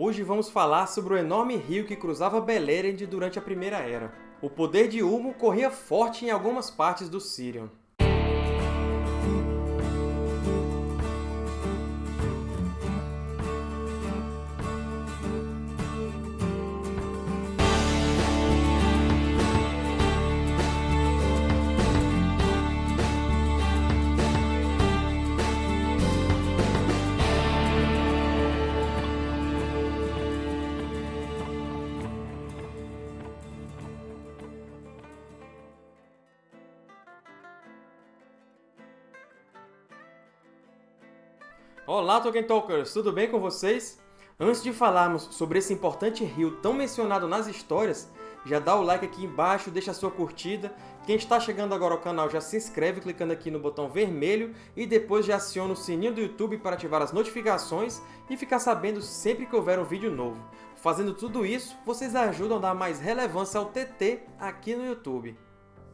Hoje vamos falar sobre o enorme rio que cruzava Beleriand durante a Primeira Era. O poder de Ulmo corria forte em algumas partes do Sirion. Olá, Tolkien Talkers! Tudo bem com vocês? Antes de falarmos sobre esse importante rio tão mencionado nas histórias, já dá o like aqui embaixo, deixa a sua curtida. Quem está chegando agora ao canal já se inscreve clicando aqui no botão vermelho e depois já aciona o sininho do YouTube para ativar as notificações e ficar sabendo sempre que houver um vídeo novo. Fazendo tudo isso, vocês ajudam a dar mais relevância ao TT aqui no YouTube.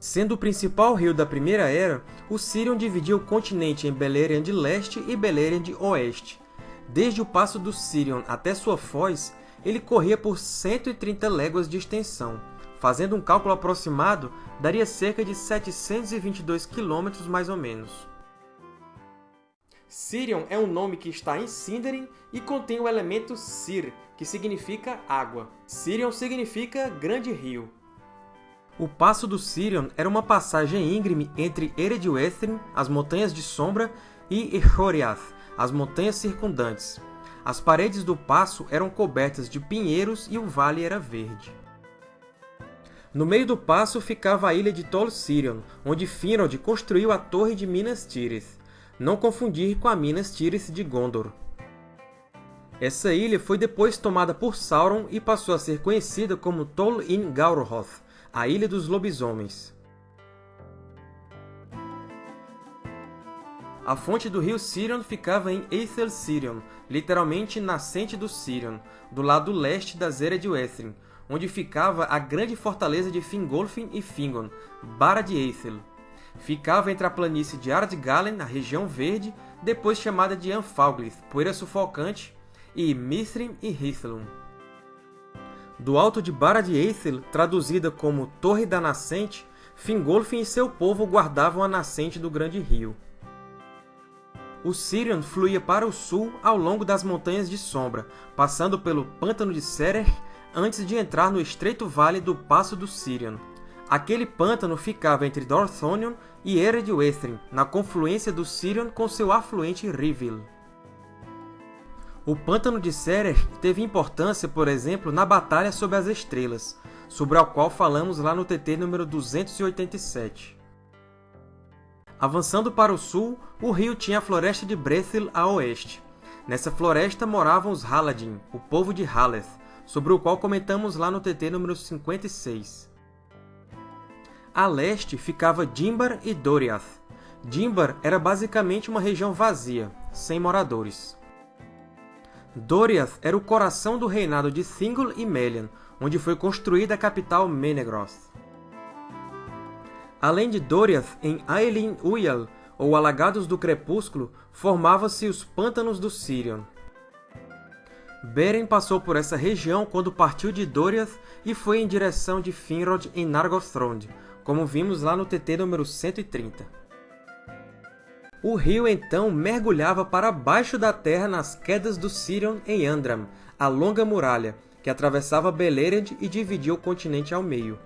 Sendo o principal rio da Primeira Era, o Sirion dividia o continente em Beleriand Leste e Beleriand Oeste. Desde o passo do Sirion até sua foz, ele corria por 130 léguas de extensão. Fazendo um cálculo aproximado, daria cerca de 722 km mais ou menos. Sirion é um nome que está em Sindarin e contém o elemento Sir, que significa água. Sirion significa Grande Rio. O Passo do Sirion era uma passagem íngreme entre Eredwestrin, as Montanhas de Sombra, e Echoriath, as montanhas circundantes. As paredes do passo eram cobertas de pinheiros e o vale era verde. No meio do passo ficava a ilha de Tol Sirion, onde Finrod construiu a Torre de Minas Tirith, não confundir com a Minas Tirith de Gondor. Essa ilha foi depois tomada por Sauron e passou a ser conhecida como Tol in Gaurhoth, a Ilha dos Lobisomens. A fonte do rio Sirion ficava em Aethel Sirion, literalmente nascente do Sirion, do lado leste das Eredwestrin, onde ficava a grande fortaleza de Fingolfin e Fingon, Bara de Aethel. Ficava entre a planície de Ardgalen, a região verde, depois chamada de Anfalglith, poeira sufocante, e Mithrin e Hithlum. Do alto de Bara de traduzida como Torre da Nascente, Fingolfin e seu povo guardavam a nascente do grande rio. O Sirion fluía para o sul ao longo das Montanhas de Sombra, passando pelo Pântano de Serer antes de entrar no estreito vale do Passo do Sirion. Aquele pântano ficava entre Dorthonion e Eredwestrin, na confluência do Sirion com seu afluente Rivil. O Pântano de Serer teve importância, por exemplo, na Batalha sobre as Estrelas, sobre a qual falamos lá no TT número 287. Avançando para o sul, o rio tinha a Floresta de Brethil a oeste. Nessa floresta moravam os Haladin, o povo de Haleth, sobre o qual comentamos lá no TT número 56. A leste ficava Dimbar e Doriath. Dimbar era basicamente uma região vazia, sem moradores. Doriath era o coração do reinado de Thingol e Melian, onde foi construída a capital Menegroth. Além de Doriath, em Aelin Uyal, ou Alagados do Crepúsculo, formavam-se os Pântanos do Sirion. Beren passou por essa região quando partiu de Doriath e foi em direção de Finrod em Nargothrond, como vimos lá no TT número 130. O rio então mergulhava para baixo da terra nas quedas do Sirion em Andram, a longa muralha, que atravessava Beleriand e dividia o continente ao meio.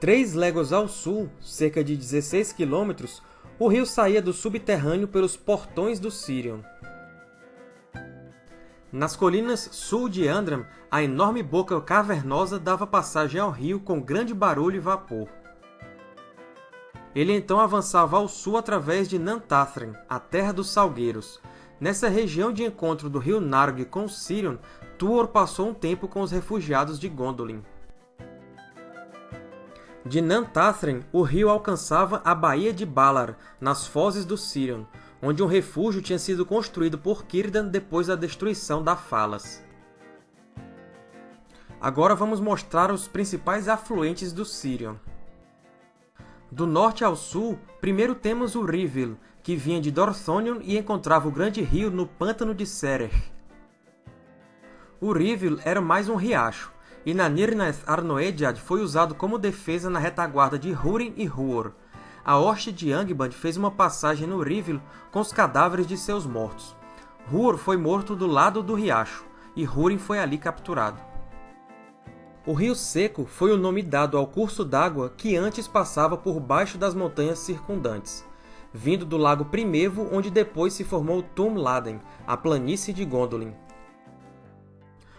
Três léguas ao sul, cerca de 16 quilômetros, o rio saía do subterrâneo pelos portões do Sirion. Nas colinas sul de Andram, a enorme boca cavernosa dava passagem ao rio com grande barulho e vapor. Ele então avançava ao sul através de Nantathren, a Terra dos Salgueiros. Nessa região de encontro do rio Narg com Sirion, Tuor passou um tempo com os refugiados de Gondolin. De Nantathren, o rio alcançava a Baía de Balar, nas fozes do Sirion, onde um refúgio tinha sido construído por Círdan depois da destruição da Falas. Agora vamos mostrar os principais afluentes do Sirion. Do norte ao sul, primeiro temos o Rivil, que vinha de Dorthonion e encontrava o grande rio no Pântano de Serer. O Rivil era mais um riacho, e na Nirnaeth Arnoediad foi usado como defesa na retaguarda de Húrin e Huor. A hoste de Angband fez uma passagem no Rivil com os cadáveres de seus mortos. Huor foi morto do lado do riacho, e Húrin foi ali capturado. O Rio Seco foi o nome dado ao curso d'água que antes passava por baixo das montanhas circundantes, vindo do lago Primevo, onde depois se formou Tum Laden, a planície de Gondolin.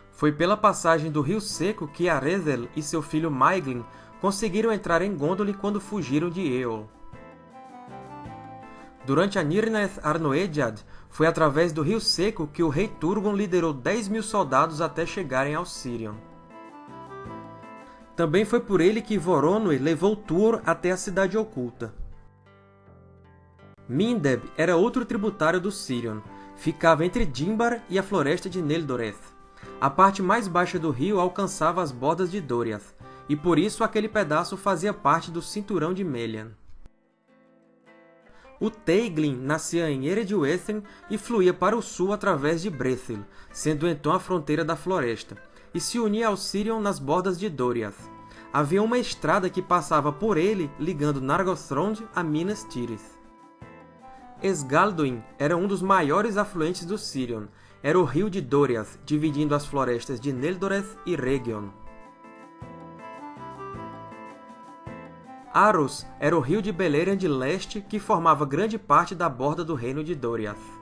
Foi pela passagem do Rio Seco que Aredhel e seu filho Maeglin conseguiram entrar em Gondolin quando fugiram de Eol. Durante a Nirnaeth Arnoediad, foi através do Rio Seco que o rei Turgon liderou 10 mil soldados até chegarem ao Sirion. Também foi por ele que Voronoi levou Tuor até a Cidade Oculta. Mindeb era outro tributário do Sirion. Ficava entre Dimbar e a floresta de Neldoreth. A parte mais baixa do rio alcançava as bordas de Doriath, e por isso aquele pedaço fazia parte do Cinturão de Melian. O Teiglin nascia em Eredwethen e fluía para o sul através de Brethil, sendo então a fronteira da floresta, e se unia ao Sirion nas bordas de Doriath. Havia uma estrada que passava por ele, ligando Nargothrond a Minas Tirith. Esgalduin era um dos maiores afluentes do Sirion, era o rio de Doriath, dividindo as florestas de Neldoreth e Region. Aros era o rio de Beleriand de leste que formava grande parte da borda do reino de Doriath.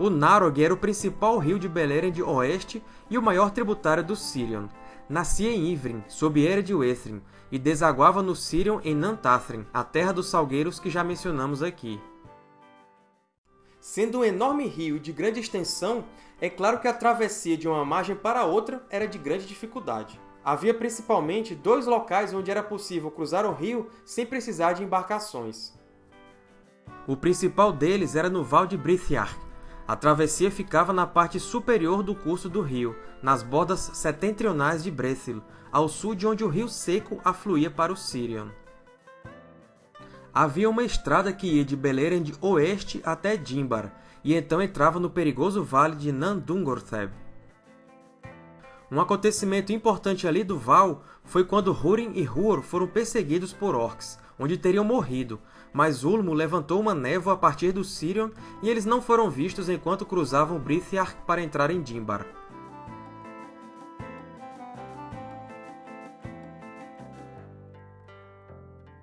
O Narog era o principal rio de Beleriand oeste e o maior tributário do Sirion. Nascia em Ivrin, sob Era de Uethrin, e desaguava no Sirion em Nantathrin, a terra dos salgueiros que já mencionamos aqui. Sendo um enorme rio de grande extensão, é claro que a travessia de uma margem para outra era de grande dificuldade. Havia principalmente dois locais onde era possível cruzar o rio sem precisar de embarcações. O principal deles era no Val de Brithiarch. A travessia ficava na parte superior do curso do rio, nas bordas setentrionais de Brethil, ao sul de onde o rio Seco afluía para o Sirion havia uma estrada que ia de Beleriand oeste até Dimbar, e então entrava no perigoso vale de Nandungortheb. Um acontecimento importante ali do Val foi quando Húrin e Huor foram perseguidos por orcs, onde teriam morrido, mas Ulmo levantou uma névoa a partir do Sirion e eles não foram vistos enquanto cruzavam Brithiarch para entrar em Dimbar.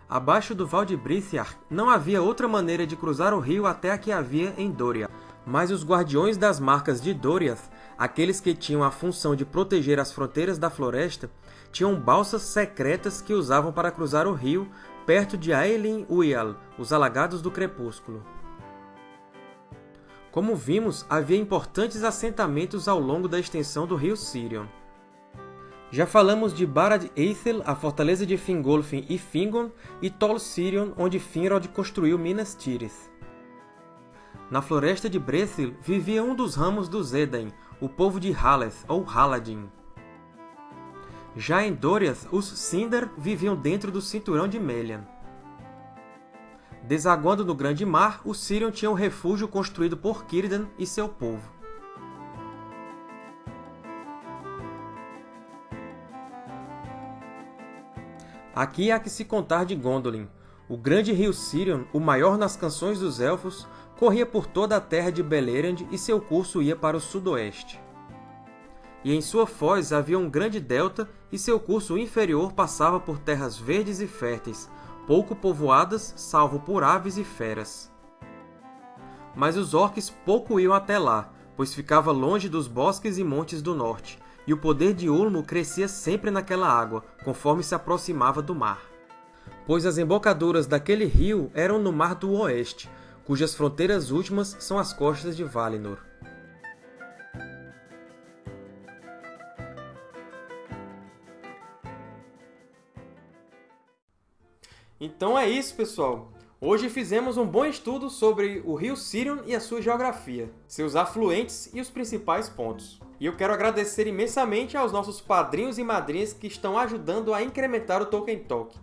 Abaixo do Val de Brithiar, não havia outra maneira de cruzar o rio até a que havia em Doria. Mas os Guardiões das Marcas de Doriath, aqueles que tinham a função de proteger as fronteiras da floresta, tinham balsas secretas que usavam para cruzar o rio perto de Aelin Uyal, os Alagados do Crepúsculo. Como vimos, havia importantes assentamentos ao longo da extensão do rio Sirion. Já falamos de Barad Eithel, a fortaleza de Fingolfin e Fingon, e Tol Sirion, onde Finrod construiu Minas Tirith. Na floresta de Brethil vivia um dos ramos dos Edain, o povo de Haleth, ou Haladin. Já em Doriath, os Sindar viviam dentro do cinturão de Melian. Desaguando no Grande Mar, os Sirion tinham um refúgio construído por Círdan e seu povo. Aqui há que se contar de Gondolin. O grande rio Sirion, o maior nas canções dos Elfos, corria por toda a terra de Beleriand e seu curso ia para o sudoeste. E em sua foz havia um grande delta e seu curso inferior passava por terras verdes e férteis, pouco povoadas, salvo por aves e feras. Mas os orques pouco iam até lá, pois ficava longe dos bosques e montes do norte, e o poder de Ulmo crescia sempre naquela água, conforme se aproximava do mar. Pois as embocaduras daquele rio eram no Mar do Oeste, cujas fronteiras últimas são as costas de Valinor. Então é isso, pessoal! Hoje fizemos um bom estudo sobre o rio Sirion e a sua geografia, seus afluentes e os principais pontos. E eu quero agradecer imensamente aos nossos padrinhos e madrinhas que estão ajudando a incrementar o Tolkien Talk.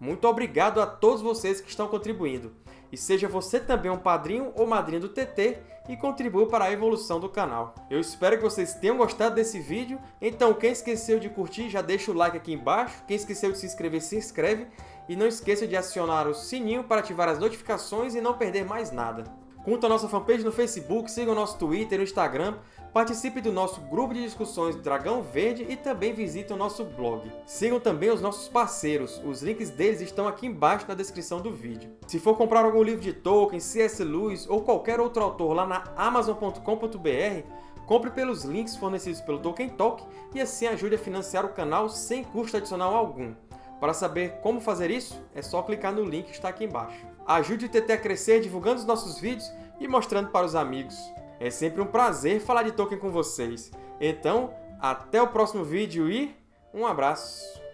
Muito obrigado a todos vocês que estão contribuindo. e seja você também um padrinho ou madrinha do TT e contribua para a evolução do canal. Eu espero que vocês tenham gostado desse vídeo, então quem esqueceu de curtir já deixa o like aqui embaixo, quem esqueceu de se inscrever se inscreve e não esqueça de acionar o sininho para ativar as notificações e não perder mais nada. Curta a nossa fanpage no Facebook, siga o nosso Twitter e o Instagram, participe do nosso grupo de discussões Dragão Verde e também visite o nosso blog. Sigam também os nossos parceiros, os links deles estão aqui embaixo na descrição do vídeo. Se for comprar algum livro de Tolkien, C.S. Lewis ou qualquer outro autor lá na Amazon.com.br, compre pelos links fornecidos pelo Tolkien Talk e assim ajude a financiar o canal sem custo adicional algum. Para saber como fazer isso, é só clicar no link que está aqui embaixo. Ajude o TT a crescer divulgando os nossos vídeos e mostrando para os amigos. É sempre um prazer falar de Tolkien com vocês. Então, até o próximo vídeo e um abraço!